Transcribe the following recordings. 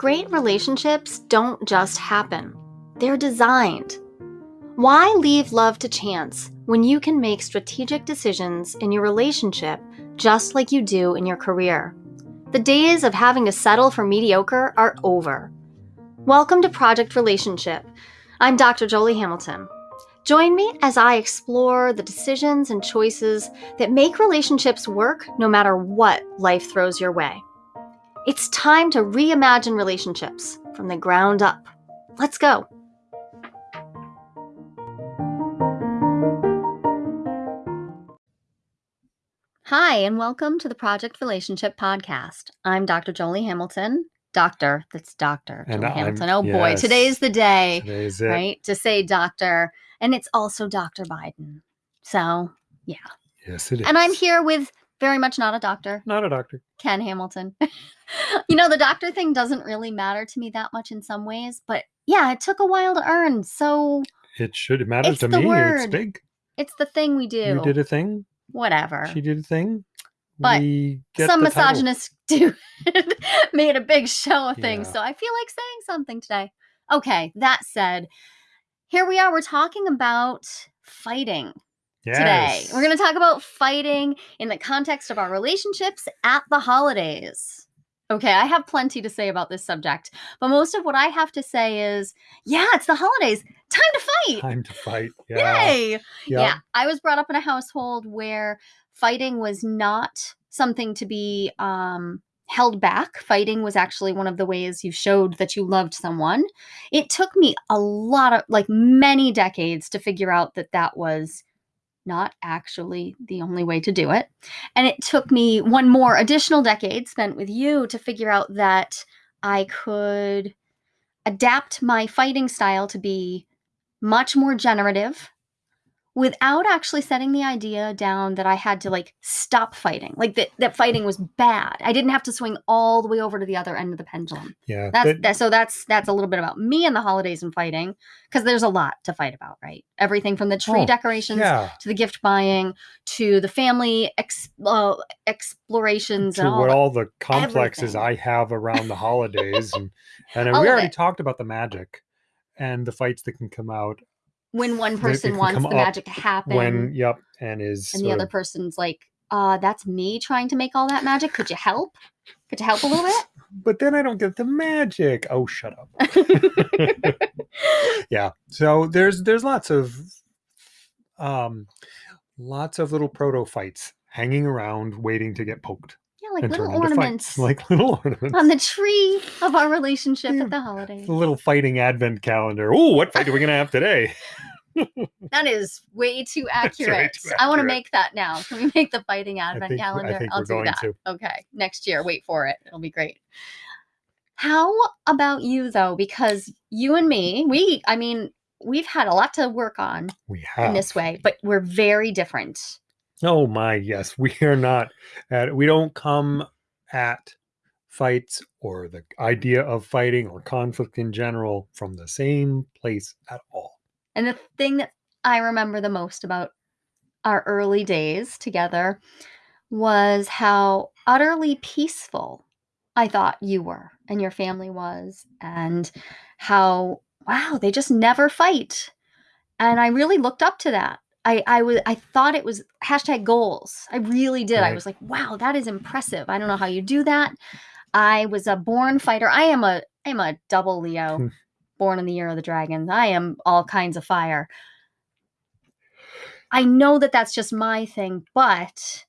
Great relationships don't just happen, they're designed. Why leave love to chance when you can make strategic decisions in your relationship just like you do in your career? The days of having to settle for mediocre are over. Welcome to Project Relationship. I'm Dr. Joli Hamilton. Join me as I explore the decisions and choices that make relationships work no matter what life throws your way. It's time to reimagine relationships from the ground up. Let's go. Hi, and welcome to the Project Relationship Podcast. I'm Dr. Joli Hamilton. Doctor, that's Doctor And Joli I'm- Hamilton. Oh boy, yes. today's the day, Today's it. right? To say doctor. And it's also Dr. Biden. So, yeah. Yes, it is. and I'm here with very much not a doctor, Not a doctor. Ken Hamilton. you know, the doctor thing doesn't really matter to me that much in some ways, but yeah, it took a while to earn. So It should. It matters to me. It's big. it's the thing we do. You did a thing. Whatever. She did a thing. But we get Some misogynists do made a big show of things. Yeah. So I feel like saying something today. Okay, that said, here we are. We're talking about fighting today. We're going to talk about fighting in the context of our relationships at the holidays. Okay, I have plenty to say about this subject, but most of what I have to say is yeah, it's the holidays. Time to fight. time to fight. Yeah. Yay. Yeah. Yeah, I was brought up in a household where fighting was not something to be um, held back. Fighting was actually one of the ways you showed that you loved someone. It took me a lot of, like, many decades to figure out that that was not actually the only way to do it. And it took me one more additional decade spent with you to figure out that I could adapt my fighting style to be much more generative without actually setting the idea down that I had to like stop fighting, like that that fighting was bad. I didn't have to swing all the way over to the other end of the pendulum. Yeah. That's but- that, so that's that's a little bit about me and the holidays and fighting because there's a lot to fight about, right? Everything from the tree Oh, decorations yeah. to the gift buying to the family ex- uh, explorations To and all. what all the complexes everything. I have around the holidays, and and we already it. talked about the magic and the fights that can come out when one person wants the magic to happen when. Yep. And is and the other of- person's like, uh, that's me trying to make all that magic. Could you help? Could you help a little bit? But then I don't get the magic. Oh, shut up. yeah so there's there's lots of um lots of little proto fights hanging around waiting to get poked like and little ornaments like little ornaments on the tree of our relationship Yeah. at the holidays. the little fighting advent calendar oh what fight are we gonna have today That is way too That's way accurate. I want to make that now. Can we make the fighting advent think, calendar? I think will we're do going that. to Okay, next year. Wait for it. It'll be great. How about you though? Because you and me, we, I mean, we've had a lot to work on we have in this way, but we're very different. Oh my yes we are not at we don't come at fights or the idea of fighting or conflict in general from the same place at all And the thing that I remember the most about our early days together was how utterly peaceful I thought you were and your family was, and how, wow, they just never fight. And I really looked up to that. I, I was I thought it was hashtag goals. I really did. I was like, wow, that is impressive. I don't know how you do that. I was a born fighter. I am a I am a double Leo Hmm. born in the year of the dragon. I am all kinds of fire. I know that that's just my thing, but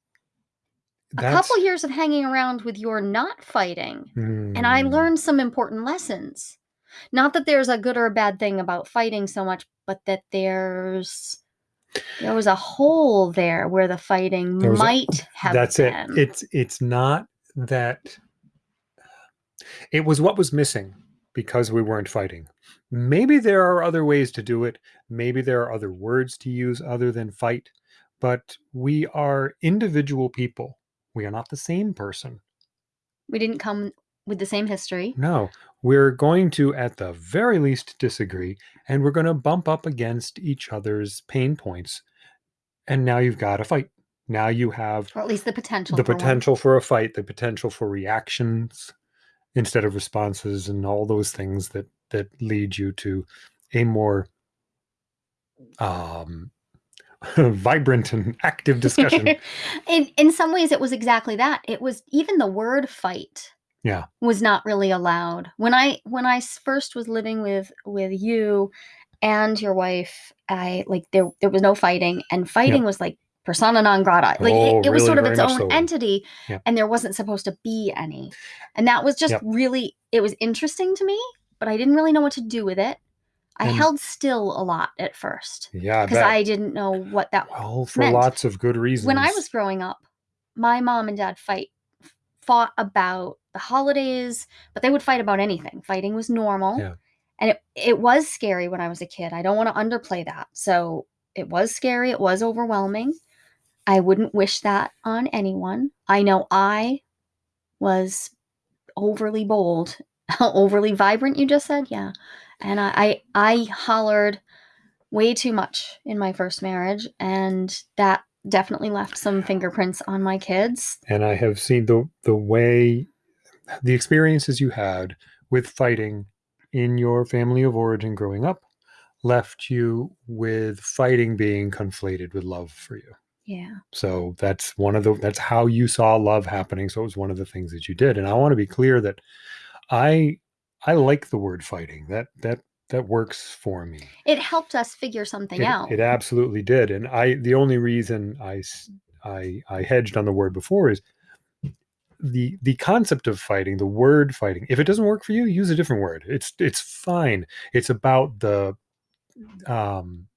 a couple years of hanging around with your not fighting, and I Hmm. learned some important lessons. Not that there's a good or a bad thing about fighting so much, but that there's there was a hole there where the fighting was a- might have that's been. it it's it's not that it was what was missing because we weren't fighting. Maybe there are other ways to do it. Maybe there are other words to use other than fight. But we are individual people. We are not the same person. We didn't come with the same history. no we're going to at the very least disagree and we're going to bump up against each other's pain points and now you've got a fight now you have Or at least the potential. the for one. potential for a fight, the potential for reactions, instead of responses and all those things that that lead you to a more um vibrant and active discussion in in some ways it was exactly that it was even the word fight Yeah. was not really allowed when i when i first was living with with you and your wife i like there there was no fighting and fighting was like persona non grata like Oh, it, it was really sort of its own so. entity Yeah. and there wasn't supposed to be any and that was just Yep. really it was interesting to me but i didn't really know what to do with it i And- held still a lot at first yeah because bet. i didn't know what that well for meant. lots of good reasons when I was growing up, my mom and dad fight fought about the holidays, but they would fight about anything. Fighting was normal. Yeah. And it, it was scary when I was a kid. I don't want to underplay that. So it was scary, it was overwhelming. I wouldn't wish that on anyone. I know I was overly bold, overly vibrant, you just said? Yeah. And I, I I hollered way too much in my first marriage, and that definitely left some fingerprints on my kids. and I have seen the the way the experiences you had with fighting in your family of origin growing up left you with fighting being conflated with love for you. Yeah. So that's one of the that's how you saw love happening. So it was one of the things that you did. And I want to be clear that I I like the word fighting. That that that works for me. It helped us figure something It, out. it absolutely did. And I the only reason I I I hedged on the word before is the the concept of fighting, the word fighting. If it doesn't work for you, use a different word. It's it's fine. It's about the um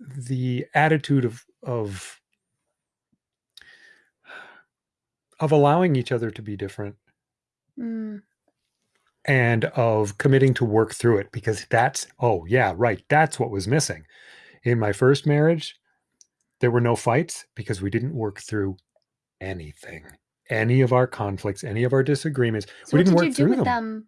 the attitude of of of allowing each other to be different Mm, and of committing to work through it because that's oh yeah right that's what was missing in my first marriage there were no fights because we didn't work through anything any of our conflicts any of our disagreements so we what didn't did work you do through with them,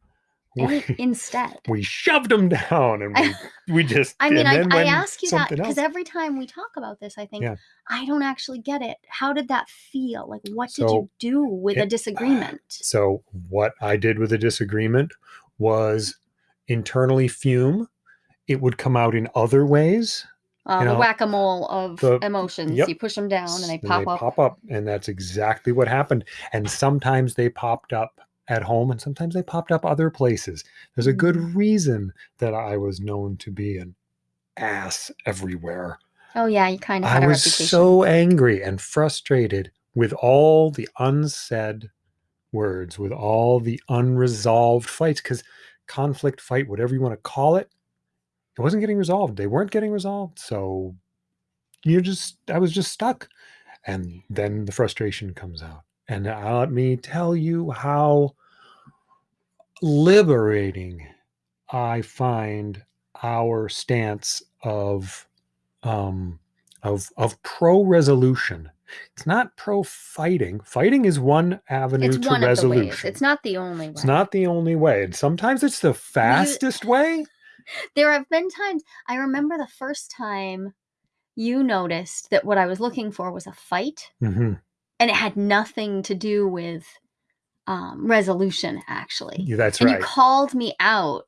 them We, instead? we shoved them down and we, we just I mean, I, I ask you that because every time we talk about this, I think Yeah. I don't actually get it. How did that feel? Like, what did So, you do with a it- disagreement? So what I did with a disagreement was internally fume. It would come out in other ways. Uh, you the know, whack a mole of the- emotions. yep. You push them down and they and pop they up. pop up, and that's exactly what happened. And sometimes they popped up at home, and sometimes they popped up other places. There's a good Mm. reason that I was known to be an ass everywhere. Oh yeah, you kind of I was reputation. so angry and frustrated with all the unsaid words, with all the unresolved fights, because conflict, fight, whatever you want to call it, it wasn't getting resolved. They weren't getting resolved. So you're just, I was just stuck. And then the frustration comes out. And let me tell you how liberating I find our stance of um, of of pro resolution. It's not pro fighting. Fighting is one avenue it's to one resolution. It's not the only way. It's not the only way, and sometimes it's the fastest way. There have been times I remember the first time you noticed that what I was looking for was a fight, Mhm. and it had nothing to do with um, resolution. Actually, Yeah, that's and right. you called me out.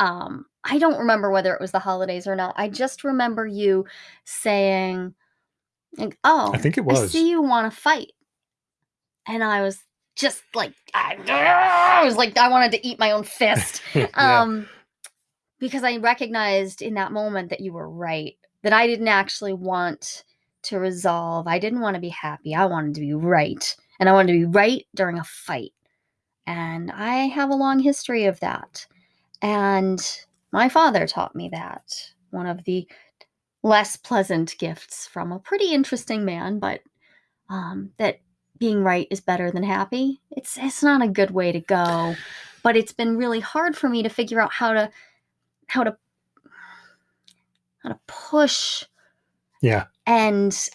Um, I don't remember whether it was the holidays or not. I just remember you saying, like, "Oh, I think it I was. see you want to fight," and I was just like, I, I was like, I wanted to eat my own fist Yeah. um because i recognized in that moment that you were right that i didn't actually want to resolve. I didn't want to be happy. I wanted to be right and i wanted to be right during a fight. And i have a long history of that. And my father taught me that one of the less pleasant gifts from a pretty interesting man but um, that being right is better than happy. It's it's not a good way to go but it's been really hard for me to figure out how to how to how to push yeah. and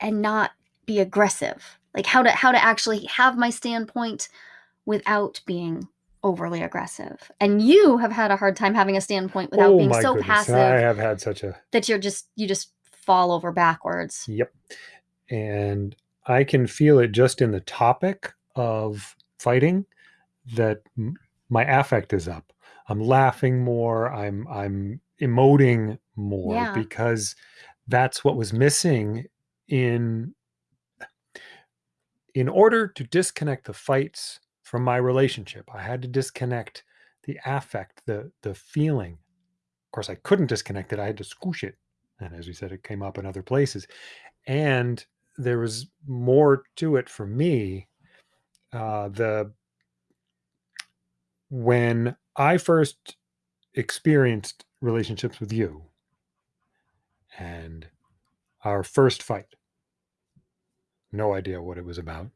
and not be aggressive like how to how to actually have my standpoint without being overly aggressive and you have had a hard time having a standpoint without oh being so goodness. passive I have had such a that you're just you just fall over backwards Yep. And I can feel it just in the topic of fighting that my affect is up. I'm laughing more. I'm I'm emoting more Yeah. because that's what was missing in in order to disconnect the fights from my relationship. I had to disconnect the affect, the the feeling. Of course, I couldn't disconnect it. I had to squish it. And as we said, it came up in other places. And there was more to it for me. Uh, the when I first experienced relationships with you and our first fight, no idea what it was about.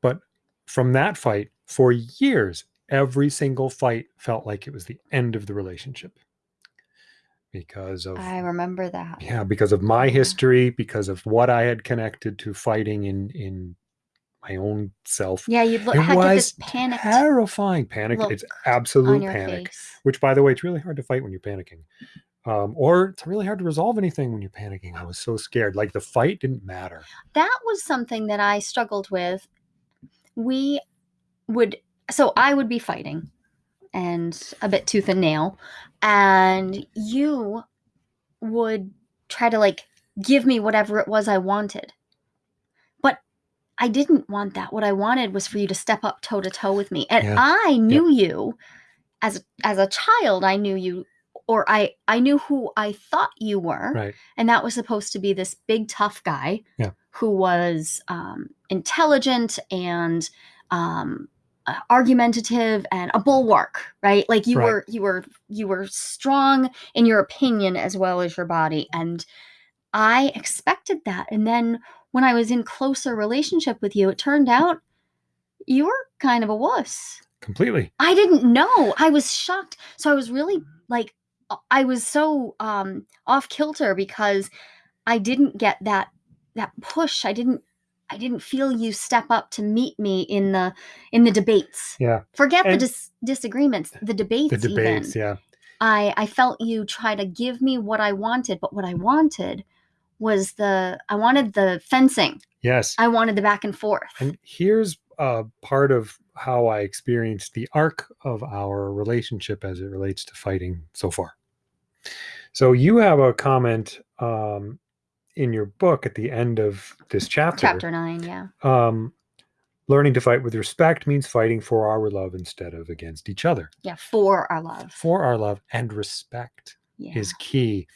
But from that fight, for years, every single fight felt like it was the end of the relationship because of I remember that. yeah because of my history because of what i had connected to fighting in in my own self Yeah, you'd look, it had get this was terrifying panic it's absolute panic face. which by the way it's really hard to fight when you're panicking um, or it's really hard to resolve anything when you're panicking i was so scared like the fight didn't matter That was something that I struggled with. We would, so I would be fighting and a bit tooth and nail, and you would try to like give me whatever it was I wanted. I didn't want that. What I wanted was for you to step up toe to toe with me. And Yeah. I knew you as as a child, I knew you or I I knew who I thought you were. right And that was supposed to be this big tough guy Yeah. who was um, intelligent and um, uh, argumentative and a bulwark, right? Like you Right. were you were you were strong in your opinion as well as your body and I expected that. And then when I was in closer relationship with you, it turned out you were kind of a wuss. completely I didn't know. I was shocked. So I was really like I was so um off kilter because I didn't get that that push. I didn't I didn't feel you step up to meet me in the in the debates. yeah Forget the dis- disagreements, the debates. the debates even. yeah I I felt you try to give me what I wanted, but what I wanted was the I wanted the fencing. yes I wanted the back and forth. And here's uh, part of how I experienced the arc of our relationship as it relates to fighting so far. So you have a comment um, in your book at the end of this chapter. Chapter nine, yeah. Um, learning to fight with respect means fighting for our love instead of against each other. Yeah, for our love. For our love and respect Yeah. is key.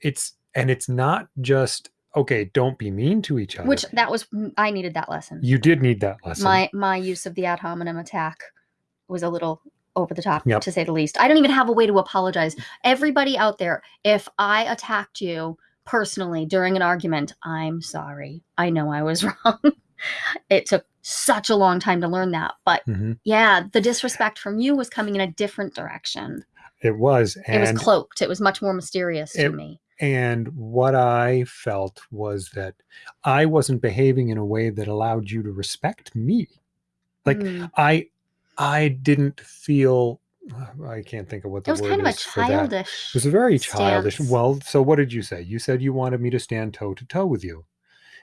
It's and it's not just okay. Don't be mean to each other. Which that was I needed that lesson. you did need that lesson. my my use of the ad hominem attack was a little over the top Yep. to say the least. I don't even have a way to apologize. Everybody out there, if I attacked you personally during an argument, I'm sorry. I know I was wrong. it took such a long time to learn that, but Mhm. yeah, the disrespect from you was coming in a different direction. It was, it was cloaked. It was much more mysterious to me. And what I felt was that I wasn't behaving in a way that allowed you to respect me. Like Mm. I, I didn't feel. I can't think of what the it was word kind of a is childish. It was a very childish. stance. Well, so what did you say? You said you wanted me to stand toe to toe with you.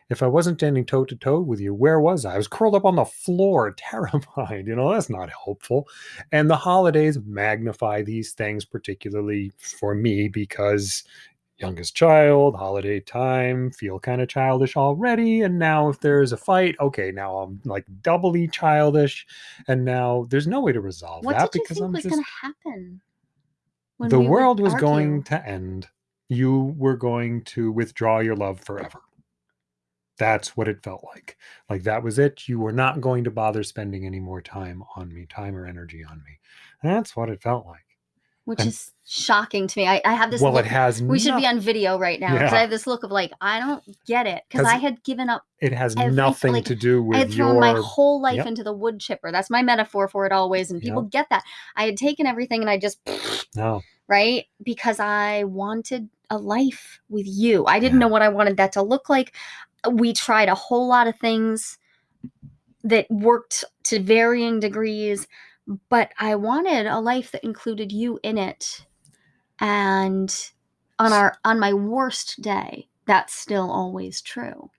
If I wasn't standing toe to toe with you, where was I? I was curled up on the floor, terrified. You know, that's not helpful. And the holidays magnify these things, particularly for me, because youngest child, holiday time, feel kind of childish already. And now, if there's a fight, okay, now I'm like doubly childish. And now there's no way to resolve what that did you because think I'm was just going to happen? the we world was argue? going to end. You were going to withdraw your love forever. That's what it felt like. Like that was it. You were not going to bother spending any more time on me, time or energy on me. That's what it felt like. Which and- is shocking to me. I, I have this. well, look, it has. we should be on video right now because Yeah. I have this look of like I don't get it because I had given up. It has nothing like, to do with. I had thrown your. my whole life Yep. into the wood chipper. That's my metaphor for it always, and people get that. I had taken everything and I just no, right because I wanted a life with you. I didn't Yeah. know what I wanted that to look like. We tried a whole lot of things that worked to varying degrees, but I wanted a life that included you in it. And on our on my worst day, that's still always true.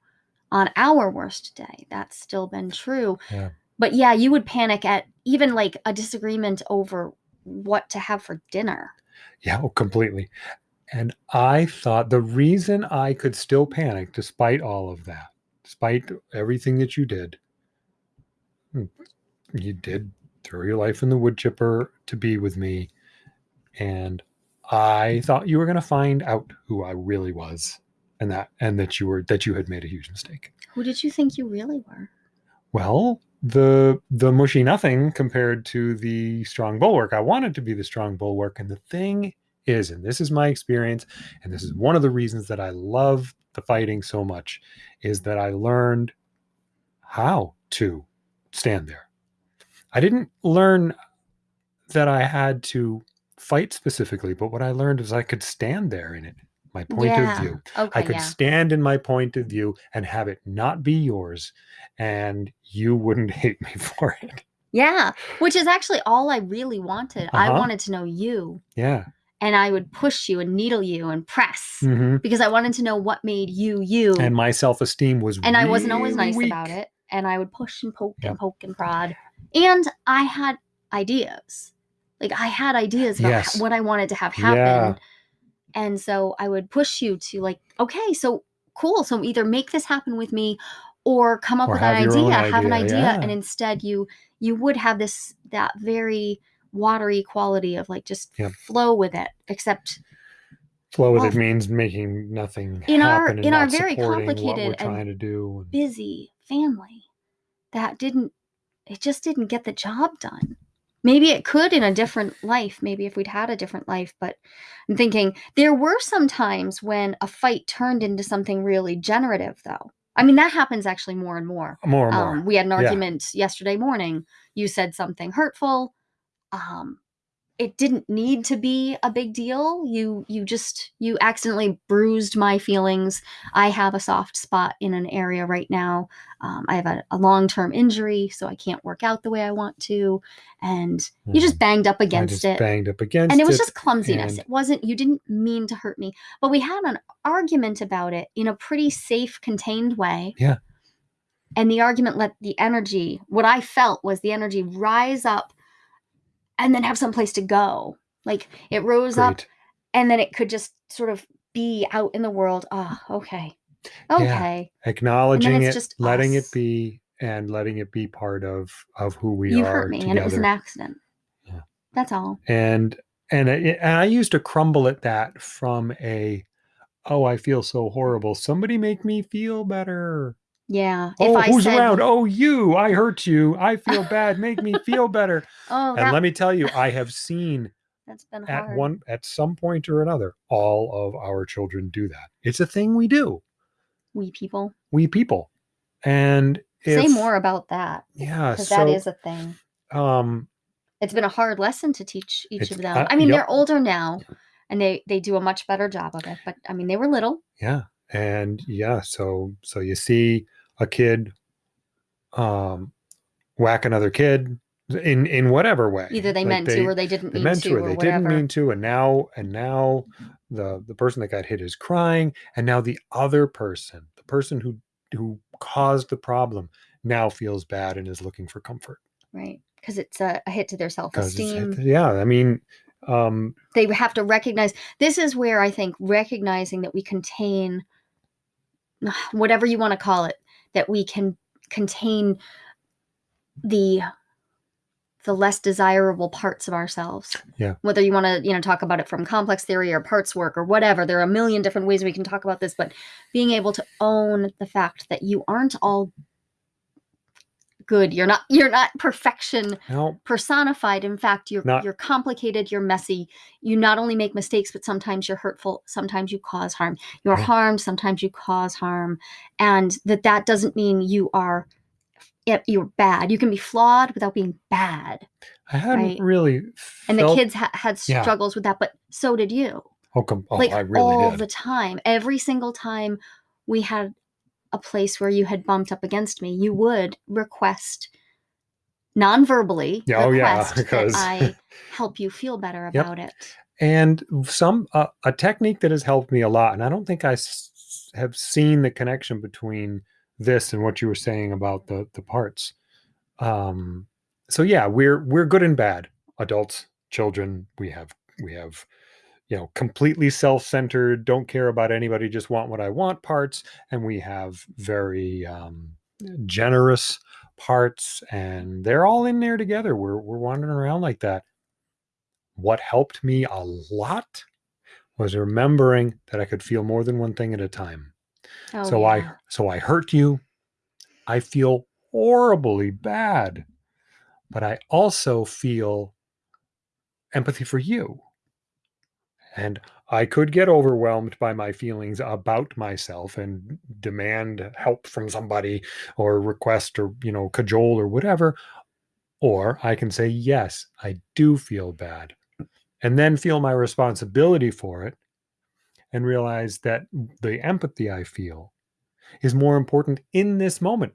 On our worst day, that's still been true. Yeah. But yeah, you would panic at even like a disagreement over what to have for dinner. Yeah, oh, completely. And I thought the reason I could still panic despite all of that, despite everything that you did, hmm, you did throw your life in the wood chipper to be with me. And I thought you were going to find out who I really was and that and that you were that you had made a huge mistake. Who did you think you really were? Well, the the mushy nothing compared to the strong bulwark. I wanted to be the strong bulwark and the thing is and this is my experience and this is one of the reasons that I love the fighting so much is that I learned how to stand there. I didn't learn that I had to fight specifically, but what I learned is I could stand there in it, my point yeah. of view. Okay. I could yeah. stand in my point of view and have it not be yours, and you wouldn't hate me for it. Yeah. Which is actually all I really wanted. I Uh-huh. wanted to know you. Yeah. And I would push you and needle you and press hmm because I wanted to know what made you you. And my self esteem was and I wasn't always nice weak. about it. And I would push and poke Yep. and poke and prod. And I had ideas. Like I had ideas about Yes. what I wanted to have happen. Yeah. And so I would push you to like, okay, so cool. So either make this happen with me or come up Or with an your idea, have an idea, idea. yeah. And instead you you would have this that very watery quality of like just Yep. flow with it. Except Flow with Well, it oh. means making nothing in our- in our very supporting what we're complicated and to do. and- busy family that didn't it just didn't get the job done. Maybe it could in a different life maybe if we'd had a different life but i'm thinking there were some times when a fight turned into something really generative though. I mean that happens actually more and more. More and more. um, we had an Yeah. argument yesterday morning. You said something hurtful. Um, it didn't need to be a big deal. You you just you accidentally bruised my feelings. I have a soft spot in an area right now. Um, i have a, a long-term injury so i can't work out the way i want to. And you just banged up I against just it. banged up against it. and it was just clumsiness. and- it wasn't you didn't mean to hurt me. But we had an argument about it in a pretty safe contained way. Yeah. and the argument let the energy what i felt was the energy rise up and then have some place to go like it rose up and then it could just sort of be out in the world oh okay okay Acknowledging it, just letting us. it be, and letting it be part of of who we you are You hurt me together. and it was an accident Yeah. that's all and and I, and I used to crumble at that from a oh I feel so horrible. Somebody make me feel better. Yeah Oh, if i who's said around? Oh, you! I hurt you. I feel bad. Make me feel better. oh and that, let me tell you, I have seen that's been at hard one at some point or another, all of our children do that. It's a thing we do. we people We people, and say more about that Yeah, because so that is a thing um, it's been a hard lesson to teach each of them uh, i mean yep. they're older now and they they do a much better job of it but i mean they were little yeah, and yeah, so so you see a kid, um, whack another kid in in whatever way. either they Like meant to or they didn't they mean meant to, or or they whatever. didn't mean to and now and now the the person that got hit is crying and now the other person the person who who caused the problem now feels bad and is looking for comfort. Right because it's a, a hit to their self-esteem. yeah i mean um they have to recognize this is where i think recognizing that we contain whatever you want to call it that we can contain the the less desirable parts of ourselves Yeah. whether you want to you know talk about it from complex theory or parts work or whatever there are a million different ways we can talk about this but being able to own the fact that you aren't all good. You're not you're not perfection no personified. In fact you're Not- you're complicated you're messy. You not only make mistakes but sometimes you're hurtful. Sometimes you cause harm. You're Yeah. harmed sometimes you cause harm. And that that doesn't mean you are you're bad. You can be flawed without being bad i hadn't Right. really and the kids ha- had Yeah. struggles with that but so did you. Oh, oh like i really all did. the time. Every single time we had a place where you had bumped up against me you would request non-verbally Yeah, oh, yeah, because- i help you feel better Yep. about it and some uh, a technique that has helped me a lot and i don't think i s- have seen the connection between this and what you were saying about the the parts Um, so yeah, we're we're good and bad. Adults, children, we have we have you know completely self-centered don't care about anybody just want what i want parts and we have very um, generous parts and they're all in there together. We're, we're wandering around like that. What helped me a lot was remembering that i could feel more than one thing at a time. Oh, so i so i hurt you. I feel horribly bad but i also feel empathy for you and I could get overwhelmed by my feelings about myself and demand help from somebody or request or, you know, cajole or whatever. Or I can say, yes, I do feel bad. And then feel my responsibility for it and realize that the empathy I feel is more important in this moment.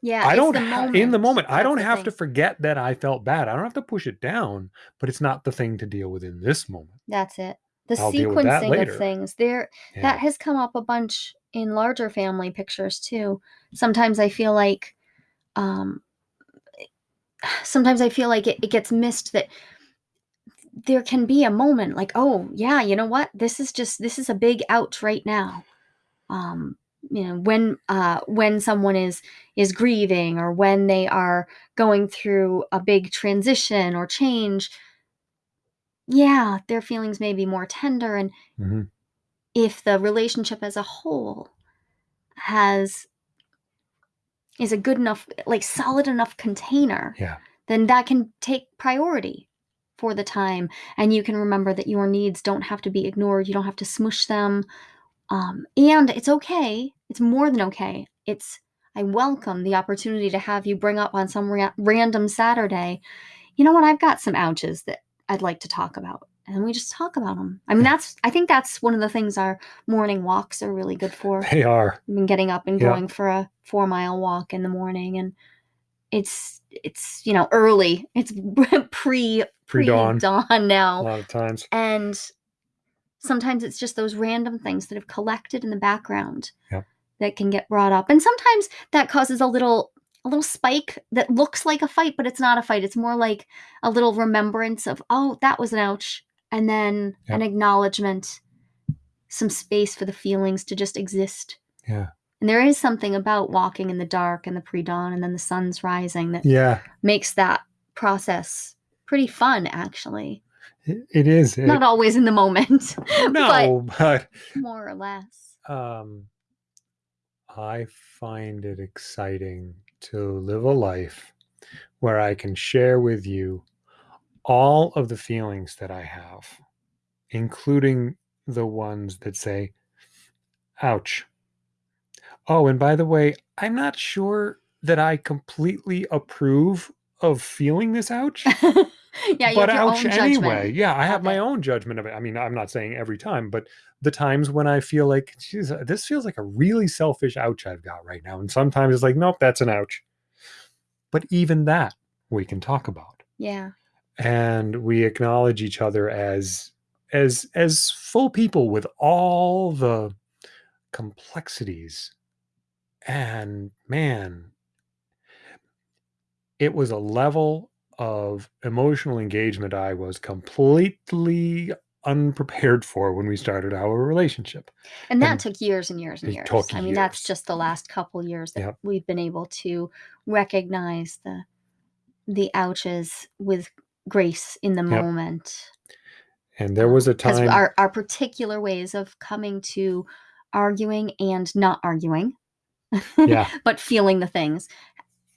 Yeah, I don't the in the moment. I don't have thing. to forget that I felt bad. I don't have to push it down, but it's not the thing to deal with in this moment. That's it. The I'll deal with that sequencing of later. things. There Yeah. that has come up a bunch in larger family pictures too. Sometimes I feel like um sometimes I feel like it, it gets missed that there can be a moment like, oh yeah, you know what? This is just this is a big ouch right now. Um you know when uh when someone is is grieving or when they are going through a big transition or change yeah their feelings may be more tender and Mhm. if the relationship as a whole has is a good enough like solid enough container Yeah. then that can take priority for the time and you can remember that your needs don't have to be ignored you don't have to smush them um, and it's okay it's more than okay it's i welcome the opportunity to have you bring up on some ra- random saturday you know what i've got some ouches that i'd like to talk about and we just talk about them i mean that's i think that's one of the things our morning walks are really good for They are. I've been getting up and Yeah. going for a four mile walk in the morning and it's it's you know early it's pre Pre-dawn. dawn A now lot of times. and sometimes it's just those random things that have collected in the background Yep. that can get brought up and sometimes that causes a little a little spike that looks like a fight but it's not a fight it's more like a little remembrance of oh that was an ouch and then an acknowledgement some space for the feelings to just exist Yeah. and there is something about walking in the dark and the pre-dawn and then the sun's rising that Yeah. makes that process pretty fun actually It, it is. It- not always in the moment no, but, but more or less um, I find it exciting to live a life where I can share with you all of the feelings that I have, including the ones that say, ouch. Oh, and by the way, I'm not sure that I completely approve of feeling this ouch. yeah you but ouch own anyway. judgment Yeah, I have of my own judgment of it. I mean, I'm not saying every time, but the times when I feel like, geez, uh, this feels like a really selfish ouch I've got right now. And sometimes it's like, nope, that's an ouch. But even that we can talk about. yeah And we acknowledge each other as as as full people with all the complexities. And man, it was a level of emotional engagement I was completely unprepared for when we started our relationship. and that And took years and years and years i mean that's just the last couple years that Yep. we've been able to recognize the the ouches with grace in the Yep. moment And there was um, a time our, our particular ways of coming to arguing and not arguing Yeah. but feeling the things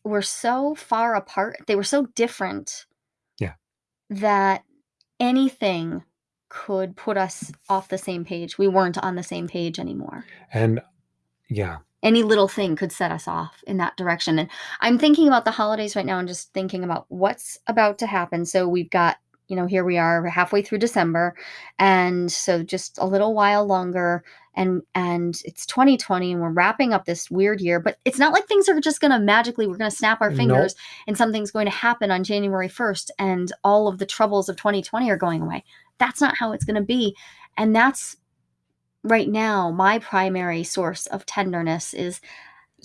were so far apart they were so different Yeah. that anything could put us off the same page we weren't on the same page anymore and yeah, any little thing could set us off in that direction. And I'm thinking about the holidays right now and just thinking about what's about to happen. So we've got, you know, here we are halfway through December. And so just a little while longer and and it's 2020 and we're wrapping up this weird year, but it's not like things are just going to magically we're going to snap our Nope. fingers and something's going to happen on January 1st and all of the troubles of 2020 are going away. That's not how it's going to be. And that's right now my primary source of tenderness is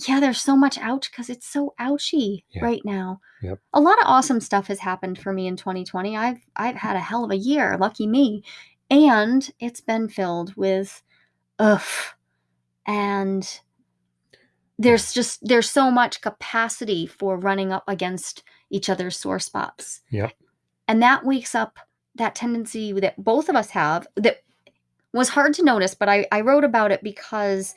yeah, there's so much ouch because it's so ouchy Yeah. right now. Yep. A lot of awesome stuff has happened for me in 2020. I've I've had a hell of a year, lucky me. And it's been filled with ugh. And there's just there's so much capacity for running up against each other's sore spots. Yep. And that wakes up that tendency that both of us have that was hard to notice, but I, I wrote about it because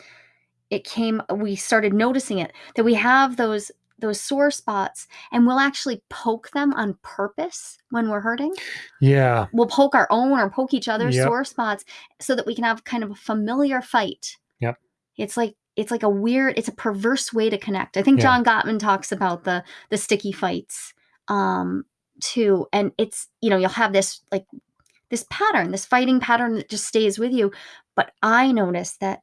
it came we started noticing it that we have those those sore spots and we'll actually poke them on purpose when we're hurting Yeah. we'll poke our own or poke each other's Yep. sore spots so that we can have kind of a familiar fight Yep. it's like it's like a weird it's a perverse way to connect i think Yeah. john gottman talks about the the sticky fights um too and it's you know you'll have this like this pattern this fighting pattern that just stays with you but i notice that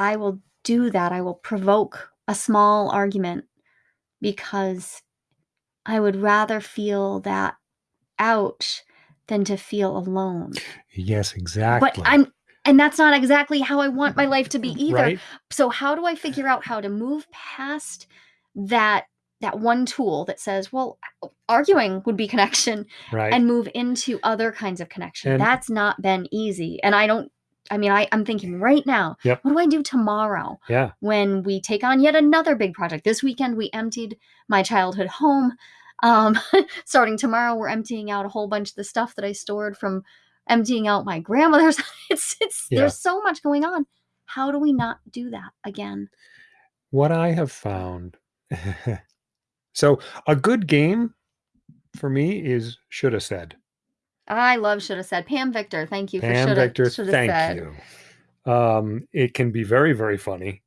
i will do that i will provoke a small argument because i would rather feel that out than to feel alone Yes, exactly. but i'm and that's not exactly how i want my life to be either Right? so how do i figure out how to move past that that one tool that says well arguing would be connection Right. and move into other kinds of connection And- that's not been easy and i don't i mean I, i'm thinking right now Yep. what do i do tomorrow yeah. when we take on yet another big project this weekend we emptied my childhood home um, starting tomorrow we're emptying out a whole bunch of the stuff that i stored from emptying out my grandmother's it's it's Yeah. there's so much going on how do we not do that again What I have found. so a good game for me is should have said. I love should have said pam victor. Thank you for Pam should Victor, have thank said. you. Um, it can be very, very funny,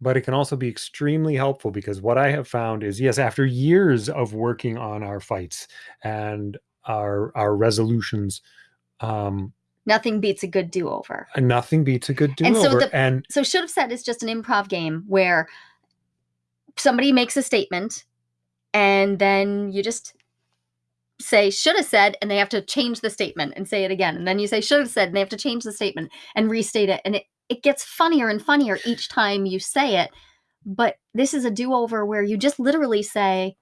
but it can also be extremely helpful because what I have found is yes, after years of working on our fights and our our resolutions, um, nothing beats a good do-over. and nothing beats a good And so the- and so should have said is just an improv game where somebody makes a statement and then you just say should have said and they have to change the statement and say it again and then you say should have said and they have to change the statement and restate it and it, it gets funnier and funnier each time you say it but this is a do-over where you just literally say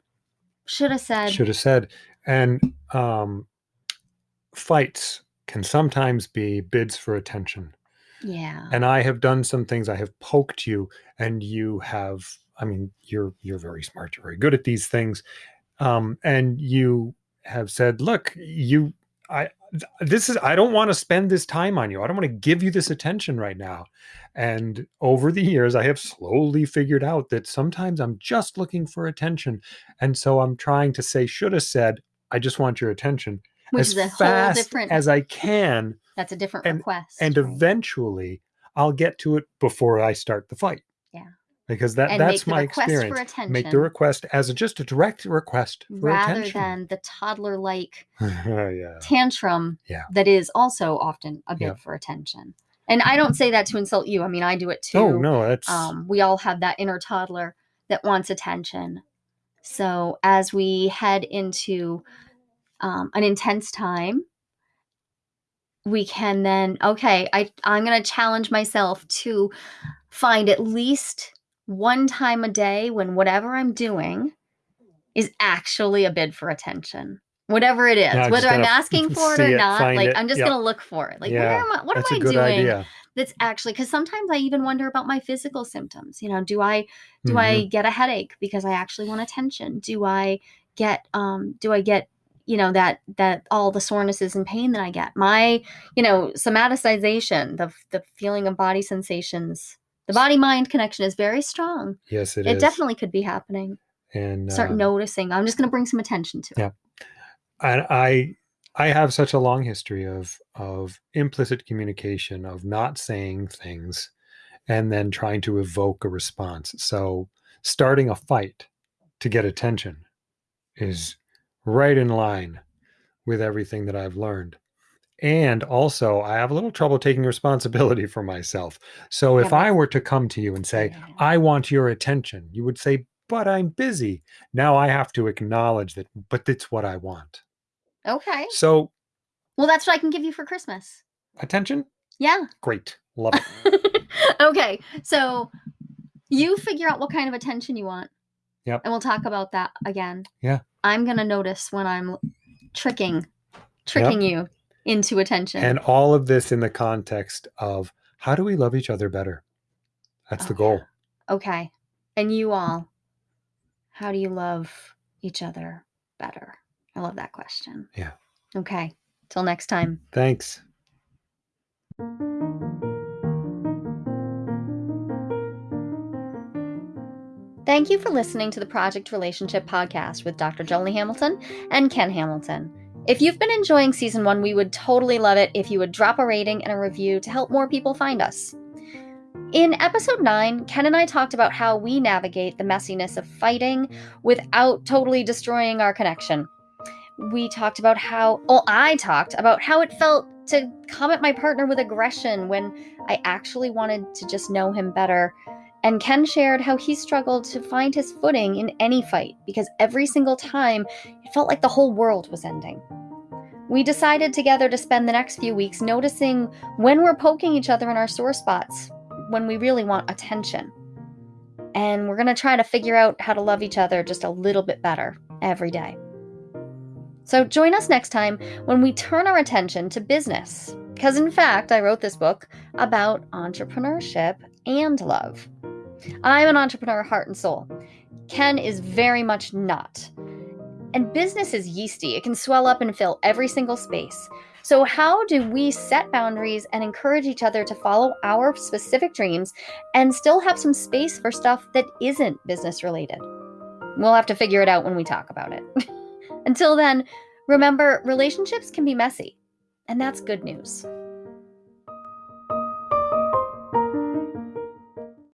should have said. Should have said and um fights can sometimes be bids for attention. Yeah. And i have done some things i have poked you and you have i mean you're you're very smart you're very good at these things um and you have said look you i this is i don't want to spend this time on you i don't want to give you this attention right now and over the years i have slowly figured out that sometimes i'm just looking for attention and so i'm trying to say should have said i just want your attention which as is a whole fast different as i can that's a different and- request and right? eventually I'll get to it before I start the fight. Because that and that's my experience. for Make the request as a, just a direct request for attention. rather attention. than the toddler like yeah. tantrum Yeah. that is also often a bid Yeah. for attention. And I don't say that to insult you. I mean, I do it too. Oh no, that's Um, we all have that inner toddler that wants attention. So as we head into um, an intense time, we can then okay. I I'm gonna challenge myself to find at least one time a day when whatever I'm doing is actually a bid for attention. Whatever it is, Yeah, whether I'm asking for it or it, not, like it, I'm just yep. gonna look for it. Like, Yeah, where am I? What that's am I doing? idea. that's actually because sometimes I even wonder about my physical symptoms. You know, do I do Mhm. I get a headache because I actually want attention? Do I get um do I get you know that that all the sorenesses and pain that I get? My you know somaticization, the the feeling of body sensations, the body mind connection is very strong. Yes, it is. It, is. definitely could be happening. and Start uh, noticing. I'm just going to bring some attention to it. Yeah. and I I have such a long history of of implicit communication of not saying things and then trying to evoke a response. So starting a fight to get attention is right in line with everything that I've learned. And also, I have a little trouble taking responsibility for myself. So if I were to come to you and say. I want your attention, you would say, but I'm busy. Now I have to acknowledge that, but it's what I want. Okay. So, Well, that's what I can give you for Christmas. attention, Yeah. great. Love it. okay. So You figure out what kind of attention you want. Yep. And we'll talk about that again. Yeah. I'm gonna notice when I'm tricking tricking you into attention. And all of this in the context of how do we love each other better? That's the Oh, goal. okay. And you all, how do you love each other better? I love that question. Yeah. Okay. Till next time. Thanks. Thank you for listening to the Project Relationship Podcast with Dr. Joli Hamilton and Ken Hamilton. If you've been enjoying season one, we would totally love it if you would drop a rating and a review to help more people find us. In episode 9, Ken and I talked about how we navigate the messiness of fighting without totally destroying our connection. We talked about how, well, I talked about how it felt to come at my partner with aggression when I actually wanted to just know him better. And Ken shared how he struggled to find his footing in any fight because every single time it felt like the whole world was ending. We decided together to spend the next few weeks noticing when we're poking each other in our sore spots, when we really want attention. And we're going to try to figure out how to love each other just a little bit better every day. So join us next time when we turn our attention to business. Because, in fact, I wrote this book about entrepreneurship and love. I'm an entrepreneur, heart and soul. Ken is very much not. And business is yeasty, it can swell up and fill every single space. So, how do we set boundaries and encourage each other to follow our specific dreams and still have some space for stuff that isn't business related? We'll have to figure it out when we talk about it. Until then, remember relationships can be messy, and that's good news.